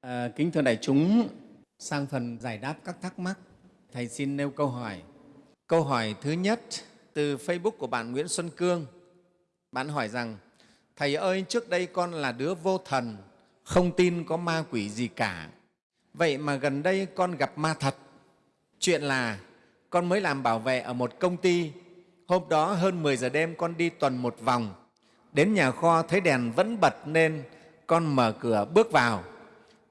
À, kính thưa đại chúng, sang phần giải đáp các thắc mắc, Thầy xin nêu câu hỏi. Câu hỏi thứ nhất từ Facebook của bạn Nguyễn Xuân Cương. Bạn hỏi rằng, Thầy ơi, trước đây con là đứa vô thần, không tin có ma quỷ gì cả. Vậy mà gần đây con gặp ma thật. Chuyện là con mới làm bảo vệ ở một công ty. Hôm đó hơn 10 giờ đêm con đi tuần một vòng. Đến nhà kho thấy đèn vẫn bật nên con mở cửa bước vào.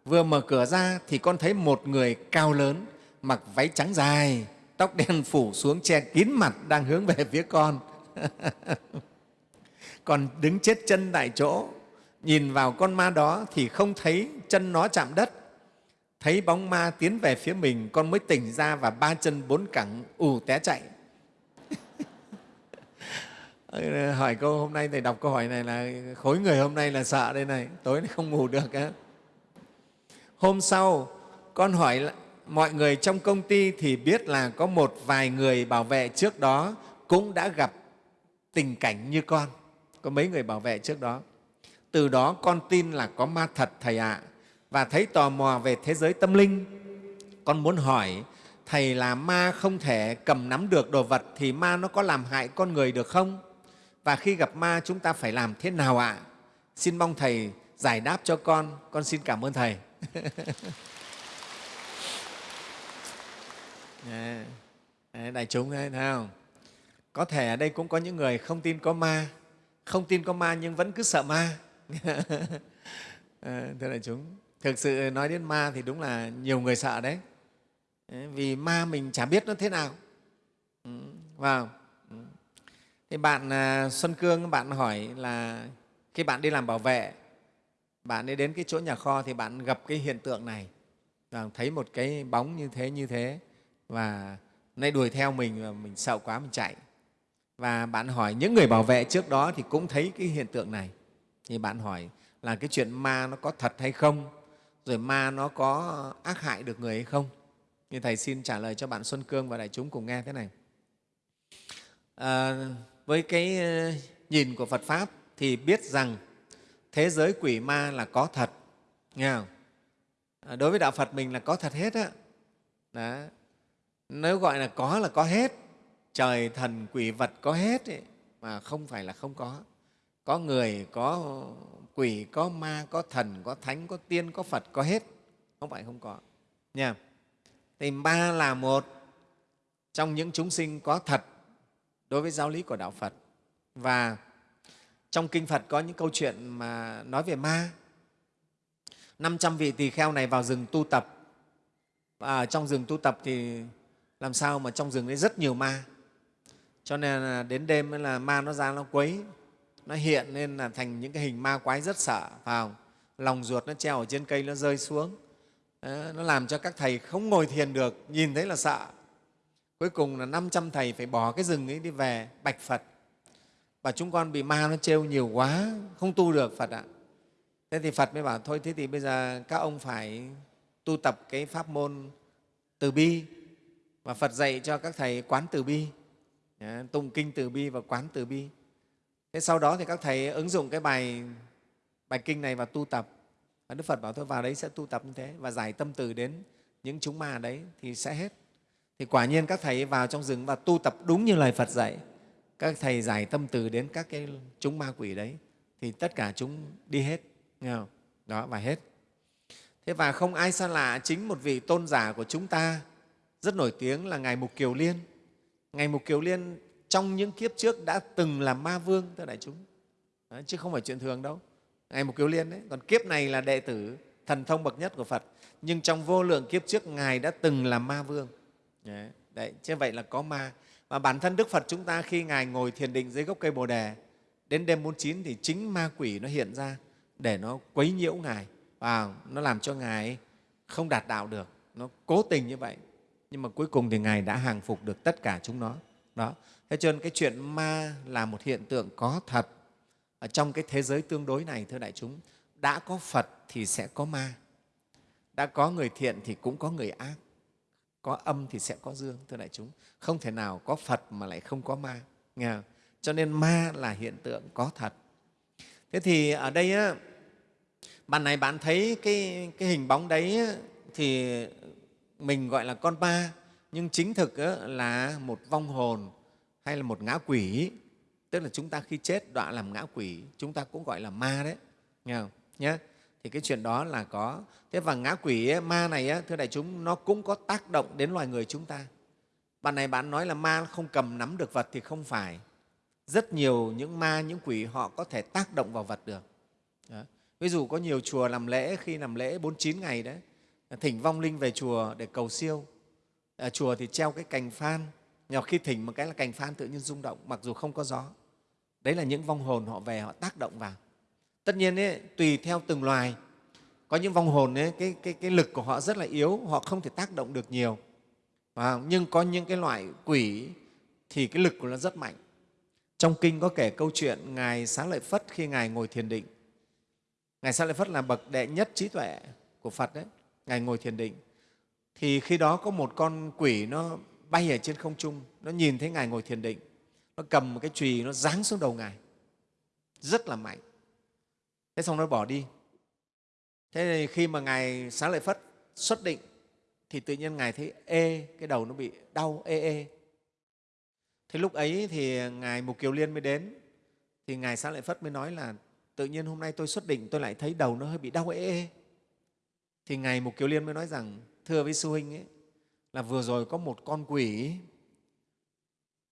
Vừa mở cửa ra thì con thấy một người cao lớn, mặc váy trắng dài, tóc đen phủ xuống che kín mặt đang hướng về phía con. còn đứng chết chân tại chỗ, nhìn vào con ma đó thì không thấy chân nó chạm đất. Thấy bóng ma tiến về phía mình, con mới tỉnh ra và ba chân bốn cẳng ù té chạy. hỏi câu hôm nay thầy đọc câu hỏi này là khối người hôm nay là sợ đây này tối nay không ngủ được á hôm sau, con hỏi mọi người trong công ty thì biết là có một vài người bảo vệ trước đó cũng đã gặp tình cảnh như con. Có mấy người bảo vệ trước đó. Từ đó con tin là có ma thật, thầy ạ. Và thấy tò mò về thế giới tâm linh. Con muốn hỏi, thầy là ma không thể cầm nắm được đồ vật thì ma nó có làm hại con người được không? Và khi gặp ma chúng ta phải làm thế nào ạ? Xin mong thầy giải đáp cho con. Con xin cảm ơn thầy. đại chúng thấy không? Có thể ở đây cũng có những người không tin có ma không tin có ma nhưng vẫn cứ sợ ma. À, thưa đại chúng thực sự nói đến ma thì đúng là nhiều người sợ đấy. Ờ, vì ma mình chả biết nó thế nào. Ừ, vào. Ừ. Thì bạn à, xuân cương bạn hỏi là khi bạn đi làm bảo vệ bạn ấy đến cái chỗ nhà kho thì bạn gặp cái hiện tượng này. Và thấy một cái bóng như thế như thế. Và nay đuổi theo mình và mình sợ quá mình chạy. Và bạn hỏi những người bảo vệ trước đó thì cũng thấy cái hiện tượng này. Thì bạn hỏi là cái chuyện ma nó có thật hay không? Rồi ma nó có ác hại được người hay không? Như thầy xin trả lời cho bạn xuân cương và đại chúng cùng nghe thế này. À, với cái ờ, nhìn của phật pháp thì biết rằng thế giới quỷ ma là có thật. Nghe không? À, đối với đạo phật mình là có thật hết á. Đó. Nếu gọi là có là có hết. Trời thần quỷ vật có hết ấy, mà không phải là không có. Có người có quỷ có ma có thần có thánh có tiên có phật có hết. Không phải không có. Nha thì ba là một trong những chúng sinh có thật đối với giáo lý của đạo phật. Và trong kinh phật có những câu chuyện mà nói về ma. 500 vị tỳ kheo này vào rừng tu tập. Và trong rừng tu tập thì làm sao mà trong rừng đấy rất nhiều ma. Cho nên là đến đêm là ma nó ra nó quấy nó hiện nên là thành những cái hình ma quái rất sợ vào. Lòng ruột nó treo ở trên cây nó rơi xuống. Đó, nó làm cho các thầy không ngồi thiền được nhìn thấy là sợ. Cuối cùng là 500 thầy phải bỏ cái rừng ấy đi về bạch phật và chúng con bị ma nó trêu nhiều quá, không tu được phật ạ. Thế thì phật mới bảo, thôi, thế thì bây giờ các ông phải tu tập cái pháp môn từ bi và phật dạy cho các thầy quán từ bi tụng kinh từ bi và quán từ bi. Thế sau đó thì các thầy ứng dụng cái bài bài kinh này và tu tập. Và đức phật bảo, thôi, vào đấy sẽ tu tập như thế và giải tâm từ đến những chúng ma đấy thì sẽ hết. Thì quả nhiên các thầy vào trong rừng và tu tập đúng như lời phật dạy các thầy giải tâm từ đến các cái chúng ma quỷ đấy thì tất cả chúng đi hết nghe không? đó và hết. Thế và không ai xa lạ chính một vị tôn giả của chúng ta rất nổi tiếng là ngài mục kiều liên. Ngài mục kiều liên trong những kiếp trước đã từng là ma vương thưa đại chúng. Đó, chứ không phải chuyện thường đâu. Ngài mục kiều liên đấy còn kiếp này là đệ tử thần thông bậc nhất của phật nhưng trong vô lượng kiếp trước ngài đã từng là ma vương. Đấy, đấy chứ vậy là có ma và bản thân đức phật chúng ta khi ngài ngồi thiền định dưới gốc cây bồ đề, đến đêm bốn chín thì chính ma quỷ nó hiện ra để nó quấy nhiễu ngài. Và nó làm cho ngài không đạt đạo được. Nó cố tình như vậy, nhưng mà cuối cùng thì ngài đã hàng phục được tất cả chúng nó. Đó. Thế cho nên cái chuyện ma là một hiện tượng có thật. Ở trong cái thế giới tương đối này, thưa đại chúng, đã có phật thì sẽ có ma, đã có người thiện thì cũng có người ác có âm thì sẽ có dương thưa đại chúng. Không thể nào có phật mà lại không có ma nghe không? cho nên ma là hiện tượng có thật. Thế thì ở đây á, bạn này bạn thấy cái, cái hình bóng đấy thì mình gọi là con ma nhưng chính thực á là một vong hồn hay là một ngã quỷ. Tức là chúng ta khi chết đọa làm ngã quỷ chúng ta cũng gọi là ma đấy nghe không? Nhé thì cái chuyện đó là có. Thế và ngã quỷ ấy, ma này ấy, thưa đại chúng nó cũng có tác động đến loài người chúng ta. Bạn này bạn nói là ma không cầm nắm được vật thì không phải. Rất nhiều những ma những quỷ họ có thể tác động vào vật được. Đó. ví dụ có nhiều chùa làm lễ khi làm lễ 49 ngày đấy thỉnh vong linh về chùa để cầu siêu. Ở chùa thì treo cái cành phan. Nhỏ khi thỉnh một cái là cành phan tự nhiên rung động mặc dù không có gió. Đấy là những vong hồn họ về họ tác động vào tất nhiên ấy, tùy theo từng loài. Có những vong hồn ấy, cái, cái, cái lực của họ rất là yếu họ không thể tác động được nhiều. À, nhưng có những cái loại quỷ thì cái lực của nó rất mạnh. Trong kinh có kể câu chuyện ngài xá lợi phất khi ngài ngồi thiền định. Ngài xá lợi phất là bậc đệ nhất trí tuệ của phật đấy ngài ngồi thiền định. Thì khi đó có một con quỷ nó bay ở trên không trung nó nhìn thấy ngài ngồi thiền định. Nó cầm một cái chùy nó giáng xuống đầu ngài. Rất là mạnh thế xong nó bỏ đi. Thế thì khi mà ngài xá lợi phất xuất định thì tự nhiên ngài thấy ê cái đầu nó bị đau ê ê. Thế lúc ấy thì ngài mục kiều liên mới đến thì ngài xá lợi phất mới nói là tự nhiên hôm nay tôi xuất định tôi lại thấy đầu nó hơi bị đau ê ê. Thì ngài mục kiều liên mới nói rằng thưa với sư huynh ấy là vừa rồi có một con quỷ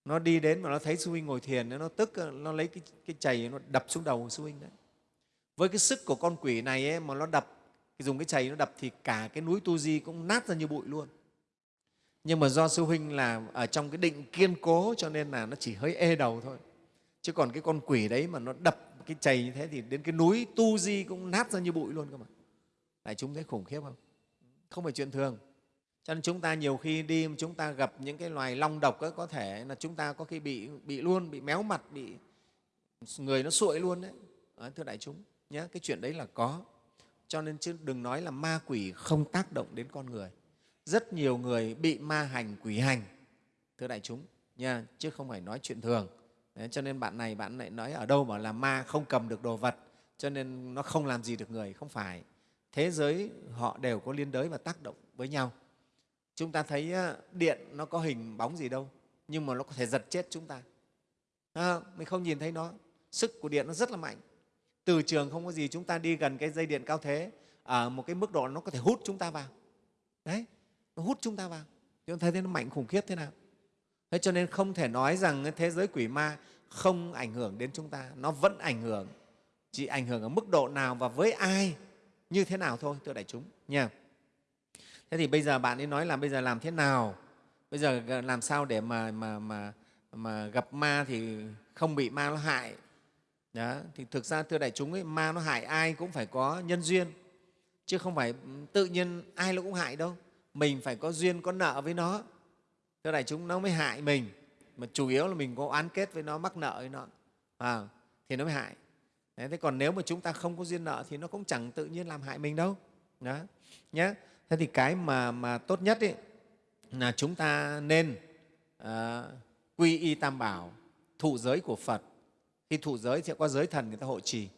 nó đi đến mà nó thấy sư huynh ngồi thiền nó tức nó lấy cái, cái chày nó đập xuống đầu sư huynh đấy với cái sức của con quỷ này ấy, mà nó đập dùng cái chày nó đập thì cả cái núi tu di cũng nát ra như bụi luôn. Nhưng mà do sư huynh là ở trong cái định kiên cố cho nên là nó chỉ hơi ê đầu thôi. Chứ còn cái con quỷ đấy mà nó đập cái chày như thế thì đến cái núi tu di cũng nát ra như bụi luôn cơ mà. Đại chúng thấy khủng khiếp không? Không phải chuyện thường. Cho nên chúng ta nhiều khi đi chúng ta gặp những cái loài long độc ấy, có thể là chúng ta có khi bị bị luôn bị méo mặt bị người nó sụi luôn đấy. Ờ, thưa đại chúng nhé cái chuyện đấy là có. Cho nên chứ đừng nói là ma quỷ không tác động đến con người. Rất nhiều người bị ma hành quỷ hành thưa đại chúng nha chứ không phải nói chuyện thường. Đấy, cho nên bạn này bạn lại nói ở đâu mà là ma không cầm được đồ vật cho nên nó không làm gì được người không phải. Thế giới họ đều có liên đới và tác động với nhau. Chúng ta thấy điện nó có hình bóng gì đâu nhưng mà nó có thể giật chết chúng ta. À, mình không nhìn thấy nó. Sức của điện nó rất là mạnh từ trường không có gì chúng ta đi gần cái dây điện cao thế ở một cái mức độ nó có thể hút chúng ta vào. Đấy, nó hút chúng ta vào. Chúng ta thấy nó mạnh khủng khiếp thế nào? Thế cho nên không thể nói rằng thế giới quỷ ma không ảnh hưởng đến chúng ta, nó vẫn ảnh hưởng, chỉ ảnh hưởng ở mức độ nào và với ai, như thế nào thôi, thưa đại chúng, nha. Thế thì bây giờ bạn ấy nói là bây giờ làm thế nào? Bây giờ làm sao để mà mà mà mà gặp ma thì không bị ma nó hại? Đó thì thực ra thưa đại chúng ấy ma nó hại ai cũng phải có nhân duyên chứ không phải ừ, tự nhiên ai nó cũng hại đâu. Mình phải có duyên có nợ với nó. Thưa đại chúng nó mới hại mình. Mà chủ yếu là mình có oán kết với nó mắc nợ với nó. À, thì nó mới hại. Đấy, thế còn nếu mà chúng ta không có duyên nợ thì nó cũng chẳng tự nhiên làm hại mình đâu. Đó nhé thế thì cái mà, mà tốt nhất ấy, là chúng ta nên uh, quy y tam bảo thụ giới của phật khi thụ giới thì có giới thần người ta hộ trì.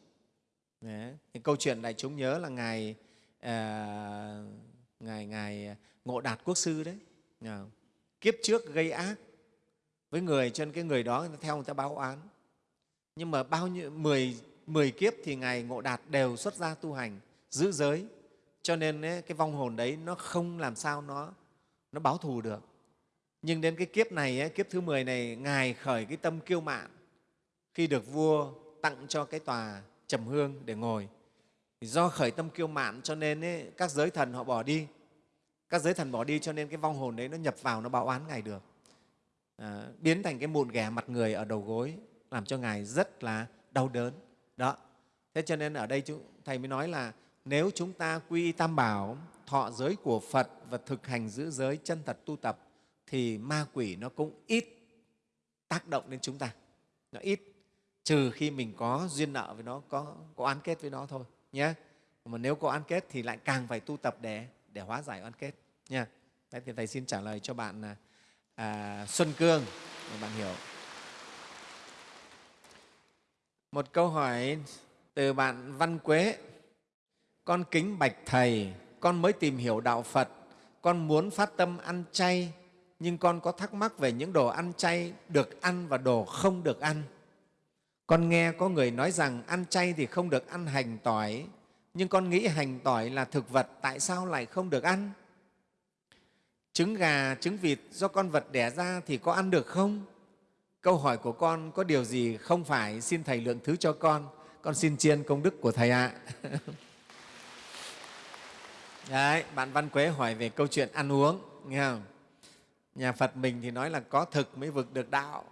Đấy. Thì câu chuyện đại chúng nhớ là ngài à, ngài ngài ngộ đạt quốc sư đấy. À, kiếp trước gây ác. Với người cho nên cái người đó người ta theo người ta báo oán nhưng mà bao nhiêu mười mười kiếp thì ngài ngộ đạt đều xuất gia tu hành giữ giới. Cho nên ấy, cái vong hồn đấy nó không làm sao nó nó báo thù được. Nhưng đến cái kiếp này ấy, kiếp thứ 10 này ngài khởi cái tâm kiêu mạn khi được vua tặng cho cái tòa trầm hương để ngồi. Thì do khởi tâm kiêu mạn cho nên ấy, các giới thần họ bỏ đi. Các giới thần bỏ đi cho nên cái vong hồn đấy nó nhập vào nó báo oán ngài được. À, biến thành cái mụn ghẻ mặt người ở đầu gối làm cho ngài rất là đau đớn. Đó. Thế cho nên ở đây chúng, thầy mới nói là nếu chúng ta quy tam bảo thọ giới của phật và thực hành giữ giới chân thật tu tập thì ma quỷ nó cũng ít tác động đến chúng ta. Nó ít trừ khi mình có duyên nợ với nó có có oán kết với nó thôi nhé mà nếu có oán kết thì lại càng phải tu tập để để hóa giải oán kết nha Đấy, thì thầy xin trả lời cho bạn à, à Xuân Cương để bạn hiểu. Một câu hỏi từ bạn Văn Quế. Con kính bạch Thầy, con mới tìm hiểu Đạo Phật, con muốn phát tâm ăn chay, nhưng con có thắc mắc về những đồ ăn chay được ăn và đồ không được ăn. Con nghe có người nói rằng ăn chay thì không được ăn hành tỏi, nhưng con nghĩ hành tỏi là thực vật, tại sao lại không được ăn? Trứng gà, trứng vịt do con vật đẻ ra thì có ăn được không? Câu hỏi của con có điều gì không phải, xin Thầy lượng thứ cho con. Con xin chiên công đức của Thầy ạ. Đấy, bạn Văn Quế hỏi về câu chuyện ăn uống, nghe không? Nhà Phật mình thì nói là có thực mới vực được đạo,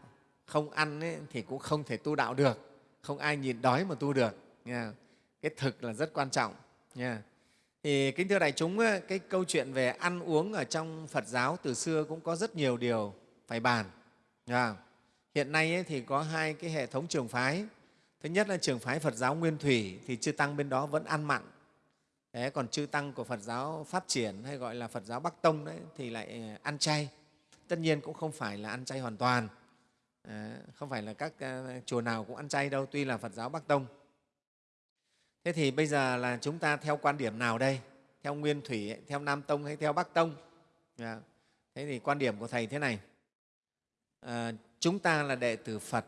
không ăn ấy, thì cũng không thể tu đạo được, không ai nhìn đói mà tu được. nha. Cái thực là rất quan trọng. Nha. Thì kính thưa đại chúng, cái câu chuyện về ăn uống ở trong Phật giáo từ xưa cũng có rất nhiều điều phải bàn. nha. Hiện nay ấy, thì có hai cái hệ thống trường phái. Thứ nhất là trường phái Phật giáo Nguyên Thủy thì chư tăng bên đó vẫn ăn mặn. Thế còn chư tăng của Phật giáo phát triển hay gọi là Phật giáo Bắc Tông đấy thì lại ờ, ăn chay. Tất nhiên cũng không phải là ăn chay hoàn toàn. Ờ, không phải là các ờ, chùa nào cũng ăn chay đâu, tuy là Phật giáo Bắc Tông. Thế thì bây giờ là chúng ta theo quan điểm nào đây? Theo Nguyên Thủy, theo Nam Tông hay theo Bắc Tông? Dạ. Thế thì quan điểm của Thầy thế này. À, chúng ta là đệ tử Phật,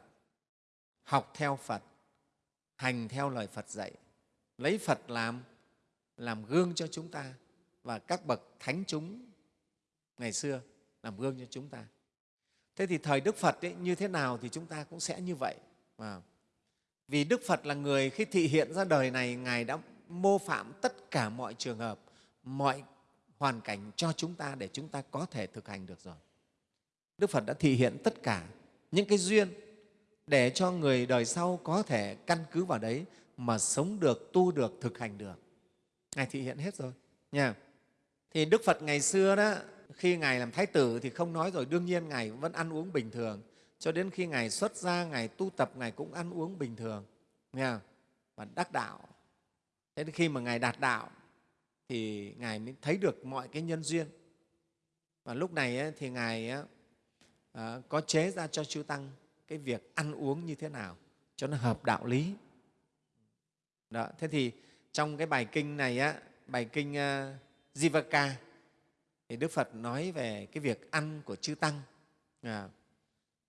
học theo Phật, hành theo lời Phật dạy, lấy Phật làm làm gương cho chúng ta và các bậc thánh chúng ngày xưa làm gương cho chúng ta. Thế thì thời Đức Phật ấy, như thế nào thì chúng ta cũng sẽ như vậy. À, vì Đức Phật là người khi thị hiện ra đời này, Ngài đã mô phạm tất cả mọi trường hợp, mọi hoàn cảnh cho chúng ta để chúng ta có thể thực hành được rồi. Đức Phật đã thị hiện tất cả những cái duyên để cho người đời sau có thể căn cứ vào đấy mà sống được, tu được, thực hành được. Ngài thị hiện hết rồi. Nha. Thì Đức Phật ngày xưa đó, khi Ngài làm Thái tử thì không nói rồi, đương nhiên Ngài vẫn ăn uống bình thường. Cho đến khi Ngài xuất gia, Ngài tu tập, Ngài cũng ăn uống bình thường. Nha. Và đắc đạo. Thế đến khi mà Ngài đạt đạo thì Ngài mới thấy được mọi cái nhân duyên. Và lúc này thì Ngài à, có chế ra cho chư tăng cái việc ăn uống như thế nào cho nó hợp đạo lý đó thế thì trong cái bài kinh này á bài kinh ờ, uh, Jivaka thì Đức Phật nói về cái việc ăn của chư tăng. À,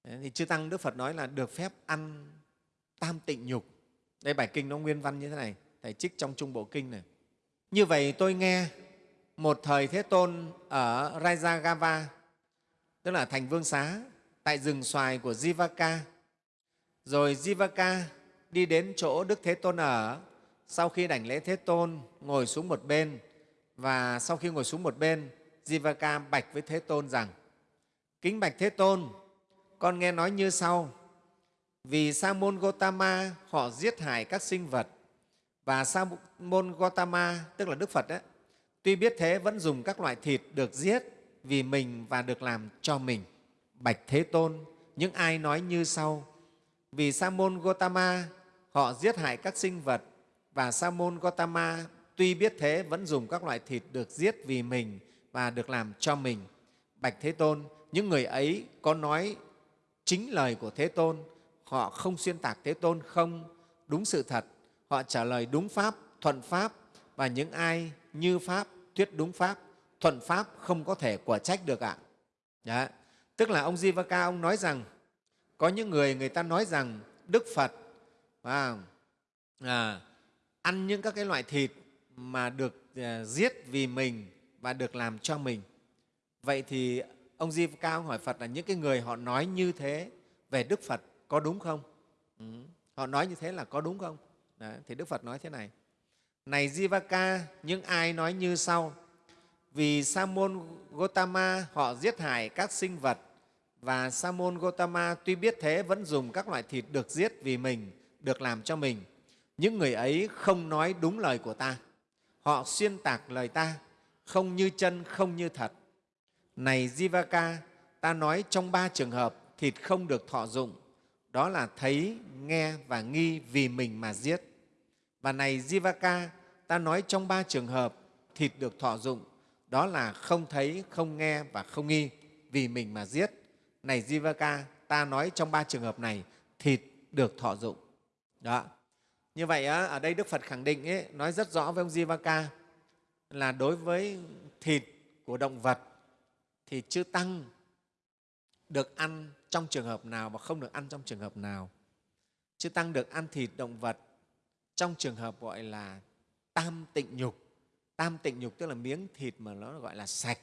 thì chư tăng Đức Phật nói là được phép ăn tam tịnh nhục. Đây bài kinh nó nguyên văn như thế này thầy trích trong trung bộ kinh này. Như vậy tôi nghe một thời Thế Tôn ở Rajagava tức là thành vương xá tại rừng xoài của Jivaka. Rồi Jivaka đi đến chỗ Đức Thế Tôn ở, sau khi đảnh lễ Thế Tôn, ngồi xuống một bên. Và sau khi ngồi xuống một bên, Jivaka bạch với Thế Tôn rằng Kính bạch Thế Tôn, con nghe nói như sau, vì Sa môn Gotama họ giết hại các sinh vật và Sa môn Gotama, tức là Đức Phật, ấy, tuy biết thế vẫn dùng các loại thịt được giết vì mình và được làm cho mình. Bạch Thế Tôn, những ai nói như sau, vì Sa môn Gotama họ giết hại các sinh vật và Sa môn Gotama tuy biết thế vẫn dùng các loại thịt được giết vì mình và được làm cho mình. Bạch Thế Tôn, những người ấy có nói chính lời của Thế Tôn, họ không xuyên tạc Thế Tôn không đúng sự thật, họ trả lời đúng Pháp, thuận Pháp và những ai như Pháp, thuyết đúng Pháp thuận pháp không có thể quả trách được ạ. Đó. Tức là ông Jivaka ông nói rằng có những người người ta nói rằng Đức Phật à, à, ăn những các cái loại thịt mà được à, giết vì mình và được làm cho mình. Vậy thì ông Di Cao hỏi Phật là những cái người họ nói như thế về Đức Phật có đúng không? Ừ. Họ nói như thế là có đúng không? Đó. Thì Đức Phật nói thế này. Này Jivaka, những ai nói như sau, vì Sa môn Gotama họ giết hại các sinh vật và Sa môn Gotama tuy biết thế vẫn dùng các loại thịt được giết vì mình, được làm cho mình. Những người ấy không nói đúng lời của ta. Họ xuyên tạc lời ta, không như chân, không như thật. Này Jivaka, ta nói trong ba trường hợp thịt không được thọ dụng, đó là thấy, nghe và nghi vì mình mà giết. Và này Jivaka, ta nói trong ba trường hợp thịt được thọ dụng, đó là không thấy, không nghe và không nghi vì mình mà giết. Này Jivaka, ta nói trong ba trường hợp này, thịt được thọ dụng. Đó. như vậy á, ở đây đức phật khẳng định ấy, nói rất rõ với ông jivaka là đối với thịt của động vật thì chư tăng được ăn trong trường hợp nào và không được ăn trong trường hợp nào. Chư tăng được ăn thịt động vật trong trường hợp gọi là tam tịnh nhục. Tam tịnh nhục tức là miếng thịt mà nó gọi là sạch.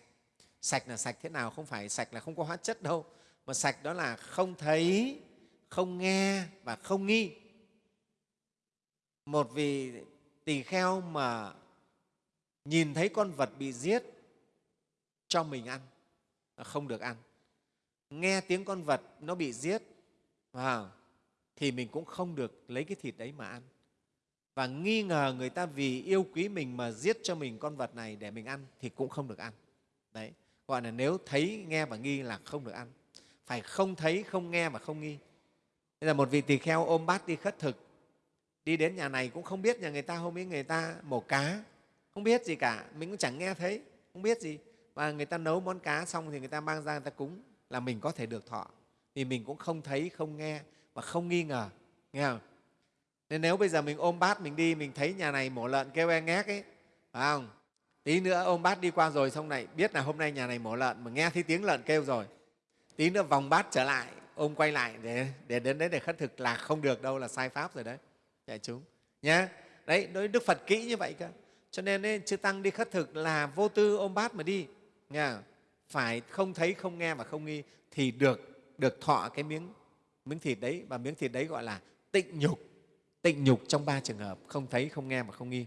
Sạch là sạch thế nào? Không phải sạch là không có hóa chất đâu, mà sạch đó là không thấy, không nghe và không nghi. Một vị tỳ kheo mà nhìn thấy con vật bị giết cho mình ăn à, không được ăn. Nghe tiếng con vật nó bị giết vào thì mình cũng không được lấy cái thịt đấy mà ăn. Và nghi ngờ người ta vì yêu quý mình mà giết cho mình con vật này để mình ăn thì cũng không được ăn. Đấy, gọi là nếu thấy, nghe và nghi là không được ăn. Phải không thấy, không nghe và không nghi. Bây là một vị tỳ kheo ôm bát đi khất thực, đi đến nhà này cũng không biết nhà người ta hôm ấy người ta mổ cá không biết gì cả mình cũng chẳng nghe thấy không biết gì. Và người ta nấu món cá xong thì người ta mang ra người ta cúng là mình có thể được thọ. Vì mình cũng không thấy không nghe và không nghi ngờ nghe không? Nên nếu bây giờ mình ôm bát mình đi mình thấy nhà này mổ lợn kêu e ngác ấy phải không? Tí nữa ôm bát đi qua rồi xong này biết là hôm nay nhà này mổ lợn mà nghe thấy tiếng lợn kêu rồi. Tí nữa vòng bát trở lại ôm quay lại để, để đến đấy để khất thực là không được đâu là sai pháp rồi đấy. Đại chúng nhé đấy đối đức phật kỹ như vậy cơ cho nên ấy, chư tăng đi khất thực là vô tư ôm bát mà đi nghe phải không thấy không nghe và không nghi thì được được thọ cái miếng miếng thịt đấy. Và miếng thịt đấy gọi là tịnh nhục tịnh nhục trong ba trường hợp không thấy không nghe và không nghi.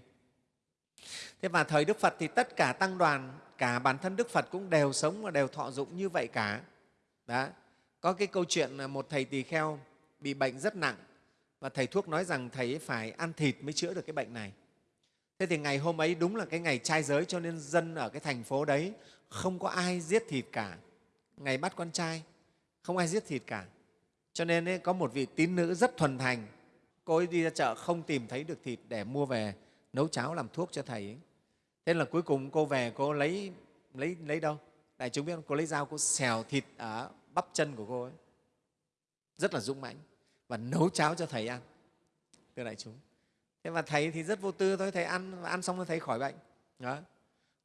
Thế và thời đức phật thì tất cả tăng đoàn cả bản thân đức phật cũng đều sống và đều thọ dụng như vậy cả. Đó. Có cái câu chuyện là một thầy tỳ kheo bị bệnh rất nặng và thầy thuốc nói rằng thầy phải ăn thịt mới chữa được cái bệnh này thế thì ngày hôm ấy đúng là cái ngày trai giới cho nên dân ở cái thành phố đấy không có ai giết thịt cả. Ngày bắt con trai không ai giết thịt cả. Cho nên ấy, có một vị tín nữ rất thuần thành. Cô ấy đi ra chợ không tìm thấy được thịt để mua về nấu cháo làm thuốc cho thầy ấy. thế là cuối cùng cô về cô lấy lấy lấy đâu? Đại chúng biết không? Cô lấy dao cô xèo thịt ở bắp chân của cô ấy. Rất là dũng mãnh và nấu cháo cho thầy ăn. Thưa đại chúng thế và thầy thì rất vô tư thôi thầy ăn ăn xong rồi thầy khỏi bệnh. Đó.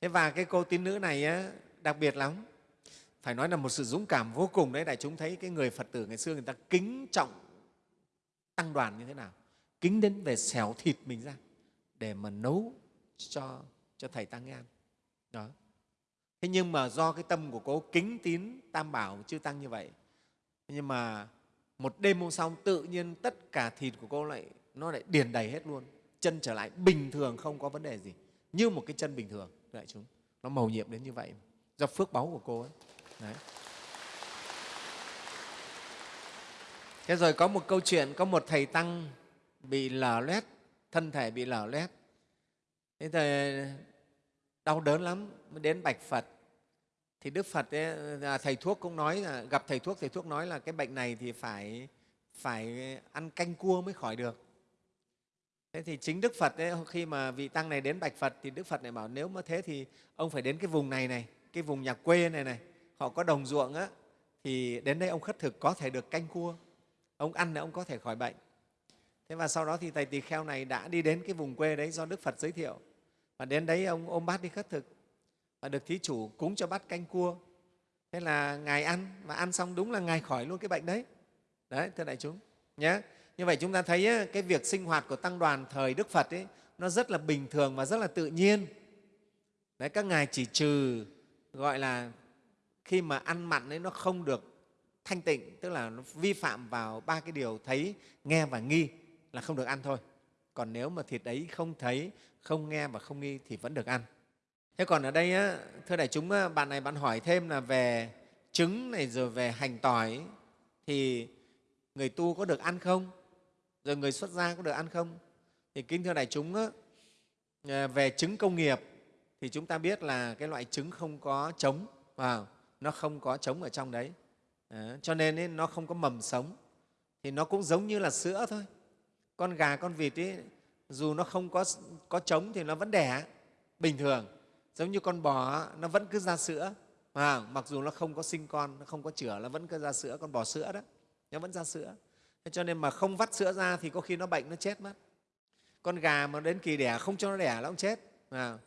Thế và cái cô tín nữ này á, đặc biệt lắm. Phải nói là một sự dũng cảm vô cùng đấy đại chúng thấy cái người phật tử ngày xưa người ta kính trọng tăng đoàn như thế nào? Kính đến về xẻo thịt mình ra để mà nấu cho cho thầy tăng ăn đó. Thế nhưng mà do cái tâm của cô kính tín tam bảo chư tăng như vậy nhưng mà một đêm hôm sau tự nhiên tất cả thịt của cô lại nó lại điền đầy hết luôn. Chân trở lại bình thường không có vấn đề gì. Như một cái chân bình thường đại chúng. Nó màu nhiệm đến như vậy. Do phước báu của cô ấy. Đấy. thế rồi có một câu chuyện có một thầy tăng bị lở loét thân thể bị lở loét. Thế thì đau đớn lắm mới đến bạch phật. Thì đức phật ấy, à, thầy thuốc cũng nói là gặp thầy thuốc thầy thuốc nói là cái bệnh này thì phải phải ăn canh cua mới khỏi được thế thì chính đức phật ấy, khi mà vị tăng này đến bạch phật thì đức phật này bảo nếu mà thế thì ông phải đến cái vùng này này cái vùng nhà quê này này họ có đồng ruộng á thì đến đây ông khất thực có thể được canh cua ông ăn là ông có thể khỏi bệnh. Thế và sau đó thì thầy tỳ kheo này đã đi đến cái vùng quê đấy do đức phật giới thiệu. Và đến đấy ông ôm bát đi khất thực và được thí chủ cúng cho bát canh cua. Thế là ngài ăn và ăn xong đúng là ngài khỏi luôn cái bệnh đấy. Đấy thưa đại chúng nhé như vậy chúng ta thấy ấy, cái việc sinh hoạt của tăng đoàn thời đức phật ấy, nó rất là bình thường và rất là tự nhiên. Đấy các ngài chỉ trừ gọi là khi mà ăn mặn ấy nó không được thanh tịnh tức là nó vi phạm vào ba cái điều thấy nghe và nghi là không được ăn thôi. Còn nếu mà thịt ấy không thấy không nghe và không nghi thì vẫn được ăn. Thế còn ở đây á, thưa đại chúng bạn này bạn hỏi thêm là về trứng này rồi về hành tỏi thì người tu có được ăn không? Rồi người xuất gia có được ăn không? Thì kính thưa đại chúng á, à, về trứng công nghiệp thì chúng ta biết là cái loại trứng không có trống vào nó không có trống ở trong đấy. À, cho nên ấy, nó không có mầm sống. Thì nó cũng giống như là sữa thôi. Con gà con vịt ấy, dù nó không có có trống thì nó vẫn đẻ bình thường. Giống như con bò nó vẫn cứ ra sữa. À, mặc dù nó không có sinh con nó không có chửa nó vẫn cứ ra sữa con bò sữa đó nó vẫn ra sữa thế cho nên mà không vắt sữa ra thì có khi nó bệnh nó chết mất. Con gà mà đến kỳ đẻ không cho nó đẻ nó cũng chết. À,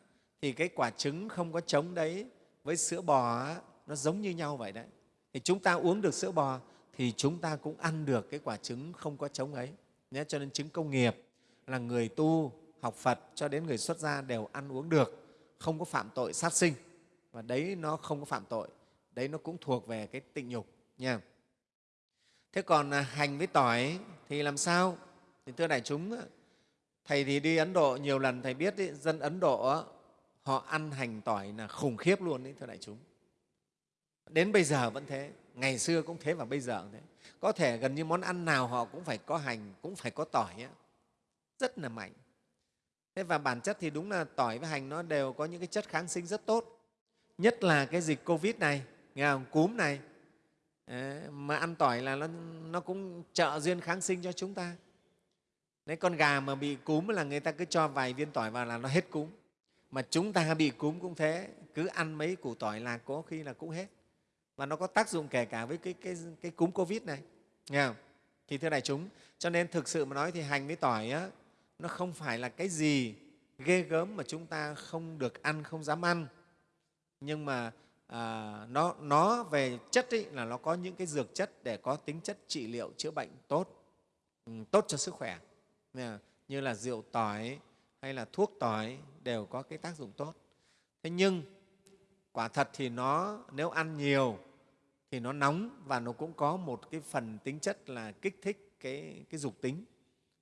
thì cái quả trứng không có trống đấy với sữa bò nó giống như nhau vậy đấy. Thì chúng ta uống được sữa bò thì chúng ta cũng ăn được cái quả trứng không có trống ấy. Nhé cho nên trứng công nghiệp là người tu học phật cho đến người xuất gia đều ăn uống được không có phạm tội sát sinh. Và đấy nó không có phạm tội đấy nó cũng thuộc về cái tịnh nhục nha thế còn à, hành với tỏi thì làm sao? Thì thưa đại chúng thầy thì đi ấn độ nhiều lần thầy biết ý, dân ấn độ họ ăn hành tỏi là khủng khiếp luôn đấy thưa đại chúng. Đến bây giờ vẫn thế ngày xưa cũng thế và bây giờ cũng thế. Có thể gần như món ăn nào họ cũng phải có hành cũng phải có tỏi ấy. rất là mạnh. Thế và bản chất thì đúng là tỏi với hành nó đều có những cái chất kháng sinh rất tốt. Nhất là cái dịch covid này nghe không? cúm này mà ăn tỏi là nó, nó cũng trợ duyên kháng sinh cho chúng ta. Đấy, con gà mà bị cúm là người ta cứ cho vài viên tỏi vào là nó hết cúm. Mà chúng ta bị cúm cũng thế cứ ăn mấy củ tỏi là có khi là cũng hết. Và nó có tác dụng kể cả với cái, cái, cái cúm covid này. Nghe không? thì thưa đại chúng cho nên thực sự mà nói thì hành với tỏi á, nó không phải là cái gì ghê gớm mà chúng ta không được ăn không dám ăn. Nhưng mà à, nó, nó về chất ý, là nó có những cái dược chất để có tính chất trị liệu chữa bệnh tốt ừ, tốt cho sức khỏe. Như là rượu tỏi hay là thuốc tỏi đều có cái tác dụng tốt. Thế nhưng quả thật thì nó nếu ăn nhiều thì nó nóng và nó cũng có một cái phần tính chất là kích thích cái, cái dục tính.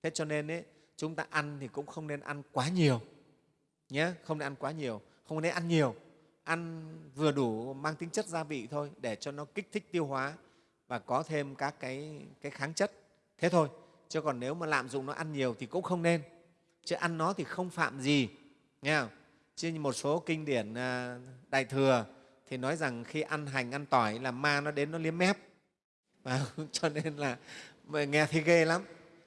Thế cho nên ấy, chúng ta ăn thì cũng không nên ăn quá nhiều nhé không nên ăn quá nhiều không nên ăn nhiều ăn vừa đủ mang tính chất gia vị thôi để cho nó kích thích tiêu hóa và có thêm các cái, cái kháng chất. Thế thôi chứ còn nếu mà lạm dụng nó ăn nhiều thì cũng không nên. Chứ ăn nó thì không phạm gì nghe không? chứ một số kinh điển à, đại thừa thì nói rằng khi ăn hành ăn tỏi là ma nó đến nó liếm mép. Và cho nên là nghe thấy ghê lắm.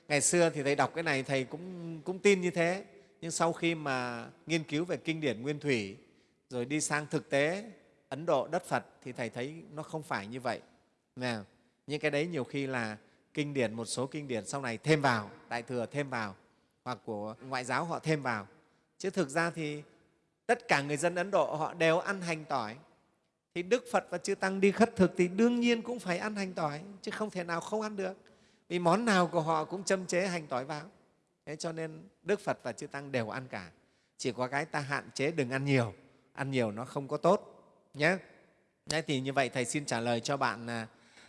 Ngày xưa thì thầy đọc cái này thầy cũng, cũng tin như thế. Nhưng sau khi mà nghiên cứu về kinh điển nguyên thủy rồi đi sang thực tế, ấn độ, đất phật thì thầy thấy nó không phải như vậy. Nào những cái đấy nhiều khi là kinh điển, một số kinh điển sau này thêm vào, đại thừa thêm vào, hoặc của ngoại giáo họ thêm vào. Chứ thực ra thì tất cả người dân ấn độ họ đều ăn hành tỏi. Thì đức phật và chư tăng đi khất thực thì đương nhiên cũng phải ăn hành tỏi, chứ không thể nào không ăn được. Vì món nào của họ cũng châm chế hành tỏi vào. Thế cho nên đức phật và chư tăng đều ăn cả. Chỉ có cái ta hạn chế đừng ăn nhiều ăn nhiều nó không có tốt nhé Đấy, thì như vậy thầy xin trả lời cho bạn à,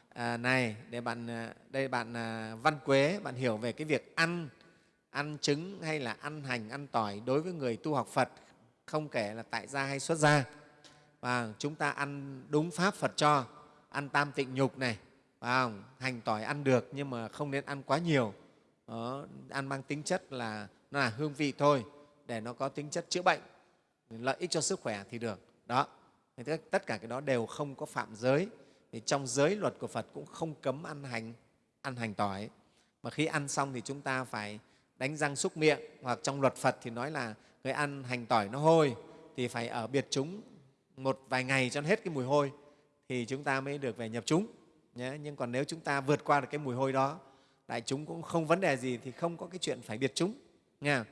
à này để bạn à, đây bạn à, Văn Quế bạn hiểu về cái việc ăn ăn trứng hay là ăn hành ăn tỏi đối với người tu học Phật không kể là tại gia hay xuất gia. Và chúng ta ăn đúng pháp Phật cho ăn tam tịnh nhục này và hành tỏi ăn được nhưng mà không nên ăn quá nhiều. Đó, ăn mang tính chất là nó là hương vị thôi để nó có tính chất chữa bệnh lợi ích cho sức khỏe thì được. Đó. Tất cả cái đó đều không có phạm giới. Thì trong giới luật của phật cũng không cấm ăn hành ăn hành tỏi. Mà khi ăn xong thì chúng ta phải đánh răng xúc miệng, hoặc trong luật phật thì nói là người ăn hành tỏi nó hôi thì phải ở biệt chúng một vài ngày cho hết cái mùi hôi thì chúng ta mới được về nhập chúng. Nhé. nhưng còn nếu chúng ta vượt qua được cái mùi hôi đó, đại chúng cũng không vấn đề gì thì không có cái chuyện phải biệt chúng nha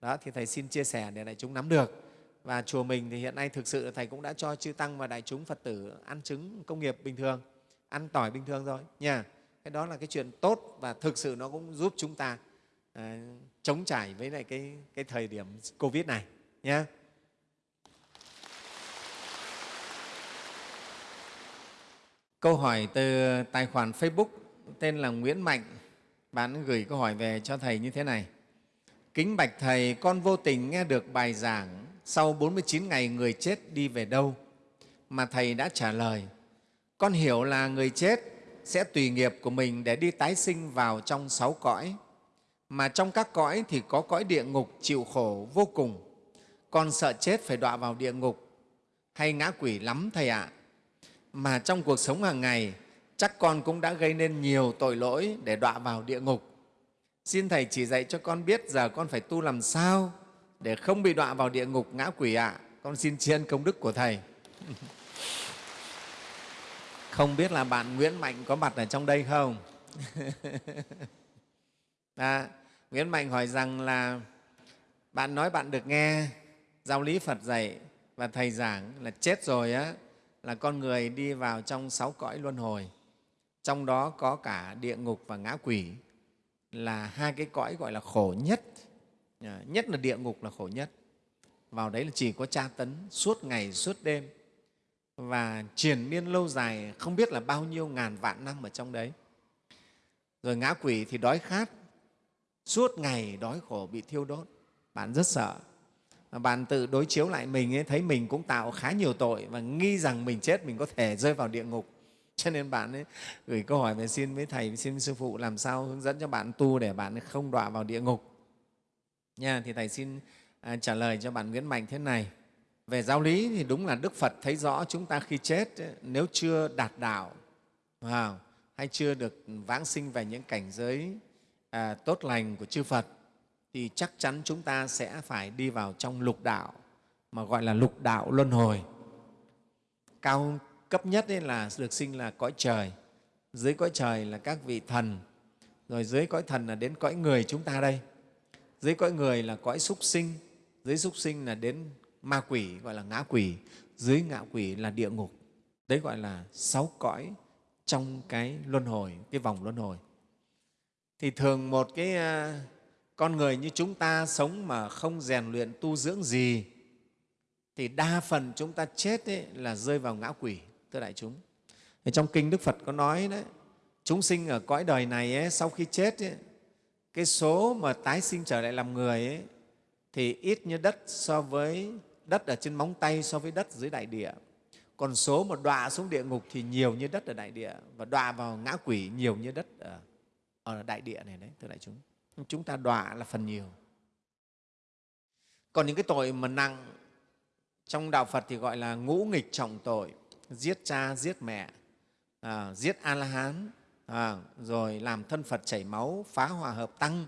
đó, thì thầy xin chia sẻ để đại chúng nắm được và chùa mình thì hiện nay thực sự thầy cũng đã cho chư tăng và đại chúng phật tử ăn trứng công nghiệp bình thường ăn tỏi bình thường rồi nha. Cái đó là cái chuyện tốt và thực sự nó cũng giúp chúng ta à, chống trải với lại cái, cái thời điểm covid này nhé câu hỏi từ tài khoản facebook tên là nguyễn mạnh bạn gửi câu hỏi về cho thầy như thế này. Kính bạch thầy con vô tình nghe được bài giảng sau 49 ngày người chết đi về đâu? Mà Thầy đã trả lời, con hiểu là người chết sẽ tùy nghiệp của mình để đi tái sinh vào trong sáu cõi. Mà trong các cõi thì có cõi địa ngục chịu khổ vô cùng. Con sợ chết phải đọa vào địa ngục hay ngã quỷ lắm Thầy ạ. À. Mà trong cuộc sống hàng ngày, chắc con cũng đã gây nên nhiều tội lỗi để đọa vào địa ngục. Xin Thầy chỉ dạy cho con biết giờ con phải tu làm sao để không bị đọa vào địa ngục ngã quỷ ạ. À. Con xin tri ân công đức của Thầy. Không biết là bạn Nguyễn Mạnh có mặt ở trong đây không? à, Nguyễn Mạnh hỏi rằng là bạn nói bạn được nghe giáo lý phật dạy và thầy giảng là chết rồi á là con người đi vào trong sáu cõi luân hồi trong đó có cả địa ngục và ngã quỷ là hai cái cõi gọi là khổ nhất Ờ, nhất là địa ngục là khổ nhất. Vào đấy là chỉ có tra tấn suốt ngày suốt đêm. Và triền miên lâu dài không biết là bao nhiêu ngàn vạn năm ở trong đấy. Rồi ngã quỷ thì đói khát. Suốt ngày đói khổ bị thiêu đốt. Bạn rất sợ. Bạn tự đối chiếu lại mình ấy, thấy mình cũng tạo khá nhiều tội và nghi rằng mình chết mình có thể rơi vào địa ngục. Cho nên bạn ấy gửi câu hỏi về xin với thầy xin với sư phụ làm sao hướng dẫn cho bạn tu để bạn không đọa vào địa ngục nha thì thầy xin à, trả lời cho bạn Nguyễn Mạnh thế này về giáo lý thì đúng là Đức Phật thấy rõ chúng ta khi chết ấy, nếu chưa đạt đạo wow, hay chưa được vãng sinh về những cảnh giới à, tốt lành của chư Phật thì chắc chắn chúng ta sẽ phải đi vào trong lục đạo mà gọi là lục đạo luân hồi. Cao cấp nhất ấy là được sinh là cõi trời, dưới cõi trời là các vị thần, rồi dưới cõi thần là đến cõi người chúng ta đây. Dưới cõi người là cõi súc sinh, dưới súc sinh là đến ma quỷ gọi là ngã quỷ, dưới ngã quỷ là địa ngục. Đấy gọi là sáu cõi trong cái luân hồi, cái vòng luân hồi. Thì thường một cái à, con người như chúng ta sống mà không rèn luyện tu dưỡng gì thì đa phần chúng ta chết ấy là rơi vào ngã quỷ, thưa đại chúng. Trong Kinh Đức Phật có nói đấy, chúng sinh ở cõi đời này ấy, sau khi chết ấy, cái số mà tái sinh trở lại làm người ấy, thì ít như đất so với đất ở trên móng tay so với đất dưới đại địa. Còn số mà đọa xuống địa ngục thì nhiều như đất ở đại địa và đọa vào ngã quỷ nhiều như đất ở, ở đại địa này đấy, thưa đại chúng chúng ta đọa là phần nhiều còn những cái tội mà nặng trong đạo phật thì gọi là ngũ nghịch trọng tội giết cha giết mẹ à, giết a la hán à, rồi làm thân phật chảy máu phá hòa hợp tăng.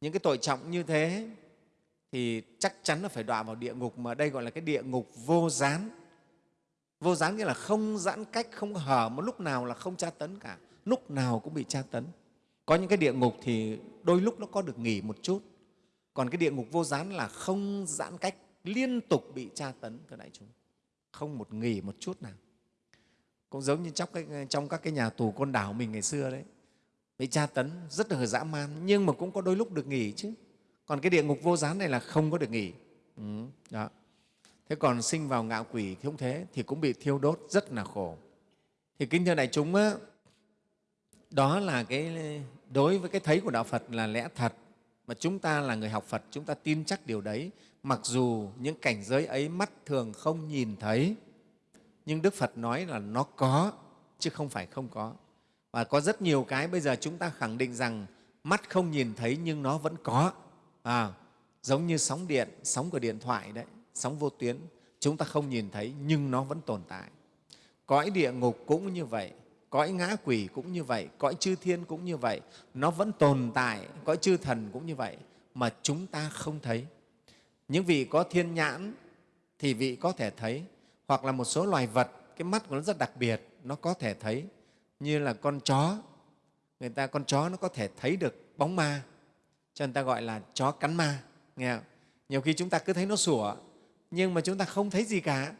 Những cái tội trọng như thế thì chắc chắn là phải đọa vào địa ngục mà đây gọi là cái địa ngục vô gián. Vô gián nghĩa là không giãn cách không hở một lúc nào là không tra tấn cả. Lúc nào cũng bị tra tấn. Có những cái địa ngục thì đôi lúc nó có được nghỉ một chút. Còn cái địa ngục vô gián là không giãn cách liên tục bị tra tấn thưa đại chúng. Không một nghỉ một chút nào cũng giống như trong, trong các cái nhà tù côn đảo mình ngày xưa đấy. Bị tra tấn rất là dã man nhưng mà cũng có đôi lúc được nghỉ chứ. Còn cái địa ngục vô gián này là không có được nghỉ. Ừ, đó. thế còn sinh vào ngạo quỷ thì không thế thì cũng bị thiêu đốt rất là khổ. Thì kính thưa đại chúng á, đó là cái đối với cái thấy của đạo phật là lẽ thật mà chúng ta là người học phật chúng ta tin chắc điều đấy. Mặc dù những cảnh giới ấy mắt thường không nhìn thấy nhưng đức phật nói là nó có chứ không phải không có. Và có rất nhiều cái bây giờ chúng ta khẳng định rằng mắt không nhìn thấy nhưng nó vẫn có. À, giống như sóng điện sóng của điện thoại đấy sóng vô tuyến chúng ta không nhìn thấy nhưng nó vẫn tồn tại. Cõi địa ngục cũng như vậy cõi ngã quỷ cũng như vậy cõi chư thiên cũng như vậy nó vẫn tồn tại cõi chư thần cũng như vậy mà chúng ta không thấy. Những vị có thiên nhãn thì vị có thể thấy hoặc là một số loài vật, cái mắt của nó rất đặc biệt, nó có thể thấy. Như là con chó, người ta, con chó nó có thể thấy được bóng ma, cho nên ta gọi là chó cắn ma, nghe không? nhiều khi chúng ta cứ thấy nó sủa, nhưng mà chúng ta không thấy gì cả.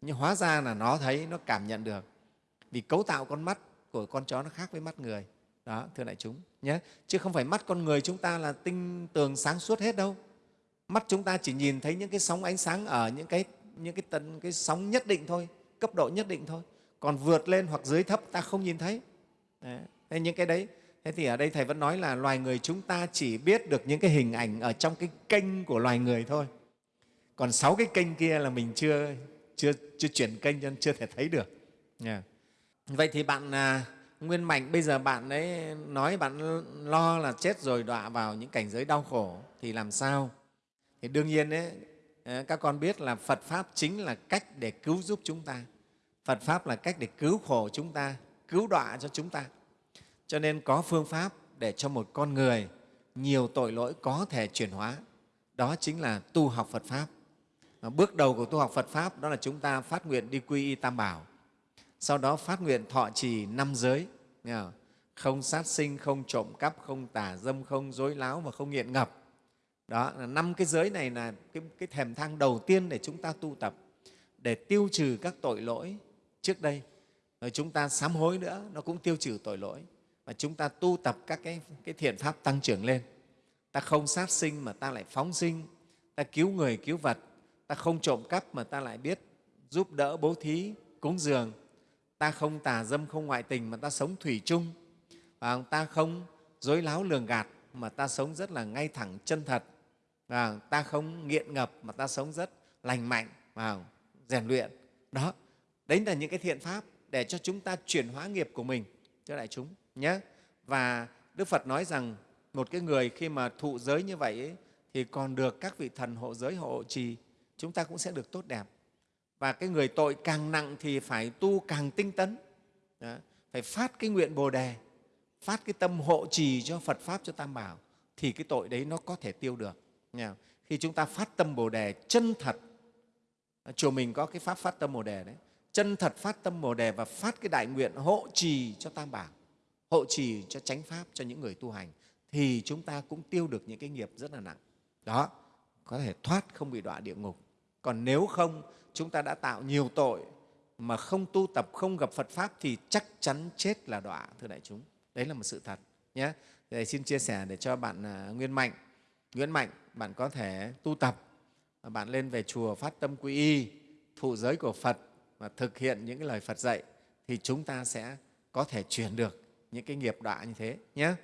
Nhưng hóa ra là nó thấy, nó cảm nhận được. Vì cấu tạo con mắt của con chó nó khác với mắt người. Đó, thưa đại chúng, nhé. Chứ không phải mắt con người chúng ta là tinh tường sáng suốt hết đâu. Mắt chúng ta chỉ nhìn thấy những cái sóng ánh sáng ở những cái những cái tần cái sóng nhất định thôi cấp độ nhất định thôi còn vượt lên hoặc dưới thấp ta không nhìn thấy đấy. Thế những cái đấy thế thì ở đây thầy vẫn nói là loài người chúng ta chỉ biết được những cái hình ảnh ở trong cái kênh của loài người thôi còn sáu cái kênh kia là mình chưa chưa chưa chuyển kênh cho nên chưa thể thấy được yeah. Vậy thì bạn à, Nguyên Mạnh bây giờ bạn ấy nói bạn lo là chết rồi đọa vào những cảnh giới đau khổ thì làm sao? Thì đương nhiên ấy, Ờ, các con biết là Phật Pháp chính là cách để cứu giúp chúng ta. Phật Pháp là cách để cứu khổ chúng ta, cứu đọa cho chúng ta. Cho nên có phương pháp để cho một con người nhiều tội lỗi có thể chuyển hóa. Đó chính là tu học Phật Pháp. Bước đầu của tu học Phật Pháp đó là chúng ta phát nguyện đi quy y Tam Bảo sau đó phát nguyện thọ trì năm giới không sát sinh không trộm cắp không tà dâm không dối láo và không nghiện ngập đó là năm cái giới này là cái, cái thềm thang đầu tiên để chúng ta tu tập để tiêu trừ các tội lỗi trước đây. Rồi chúng ta sám hối nữa nó cũng tiêu trừ tội lỗi. Và chúng ta tu tập các cái, cái thiện pháp tăng trưởng lên. Ta không sát sinh mà ta lại phóng sinh. Ta cứu người cứu vật. Ta không trộm cắp mà ta lại biết giúp đỡ bố thí cúng dường. Ta không tà dâm không ngoại tình mà ta sống thủy chung. Và ta không dối láo lường gạt mà ta sống rất là ngay thẳng chân thật à, ta không nghiện ngập mà ta sống rất lành mạnh và rèn luyện. Đó đấy là những cái thiện pháp để cho chúng ta chuyển hóa nghiệp của mình cho đại chúng nhé. Và đức phật nói rằng một cái người khi mà thụ giới như vậy ấy, thì còn được các vị thần hộ giới hộ trì chúng ta cũng sẽ được tốt đẹp. Và cái người tội càng nặng thì phải tu càng tinh tấn. Đó. phải phát cái nguyện bồ đề phát cái tâm hộ trì cho phật pháp cho tam bảo thì cái tội đấy nó có thể tiêu được khi chúng ta phát tâm bồ đề chân thật à, chùa mình có cái pháp phát tâm bồ đề đấy. Chân thật phát tâm bồ đề và phát cái đại nguyện hộ trì cho tam bảo hộ trì cho chánh pháp cho những người tu hành thì chúng ta cũng tiêu được những cái nghiệp rất là nặng. Đó có thể thoát không bị đọa địa ngục. Còn nếu không chúng ta đã tạo nhiều tội mà không tu tập không gặp phật pháp thì chắc chắn chết là đọa thưa đại chúng. Đấy là một sự thật nhé. Thầy xin chia sẻ để cho bạn à, Nguyên Mạnh. Nguyễn Mạnh bạn có thể tu tập bạn lên về chùa phát tâm quy y, thụ giới của Phật và thực hiện những cái lời Phật dạy thì chúng ta sẽ có thể chuyển được những cái nghiệp đọa như thế nhé.